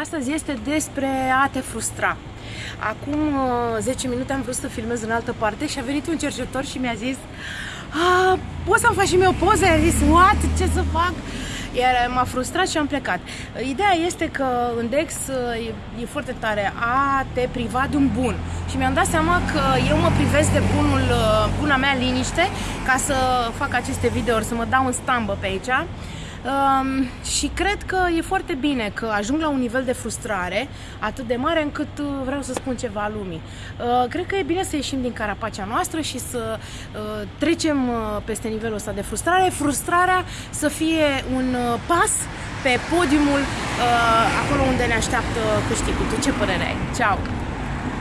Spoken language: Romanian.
Astăzi este despre a te frustra. Acum 10 uh, minute am vrut să filmez în altă parte și a venit un cercetător și mi-a zis poți să-mi faci și mie o poză? I-a zis, what? Ce să fac? Iar m-a frustrat și am plecat. Ideea este că în Dex uh, e, e foarte tare a te priva de un bun. Și mi-am dat seama că eu mă privesc de bunul, uh, buna mea liniște ca să fac aceste videouri, să mă dau în stambă pe aici Um, și cred că e foarte bine că ajung la un nivel de frustrare atât de mare încât uh, vreau să spun ceva lumii. Uh, cred că e bine să ieșim din carapacea noastră și să uh, trecem uh, peste nivelul ăsta de frustrare. Frustrarea să fie un uh, pas pe podiumul uh, acolo unde ne așteaptă câștigul. Tu ce părere ai? Ceau!